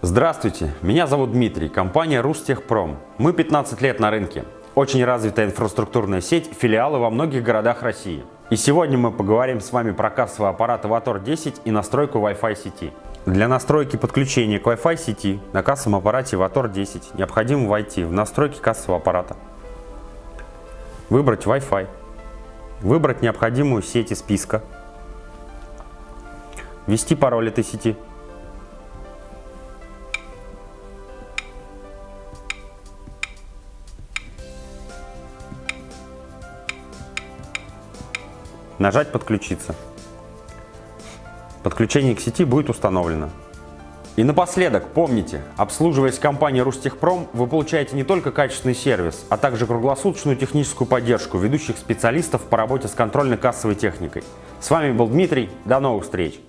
Здравствуйте, меня зовут Дмитрий, компания Рустехпром. Мы 15 лет на рынке. Очень развитая инфраструктурная сеть, филиалы во многих городах России. И сегодня мы поговорим с вами про кассовый аппарат Avator 10 и настройку Wi-Fi сети. Для настройки подключения к Wi-Fi сети на кассовом аппарате Avator 10 необходимо войти в настройки кассового аппарата, выбрать Wi-Fi, выбрать необходимую сеть из списка, ввести пароль этой сети, нажать «Подключиться». Подключение к сети будет установлено. И напоследок, помните, обслуживаясь компанией Рустехпром, вы получаете не только качественный сервис, а также круглосуточную техническую поддержку ведущих специалистов по работе с контрольно-кассовой техникой. С вами был Дмитрий, до новых встреч!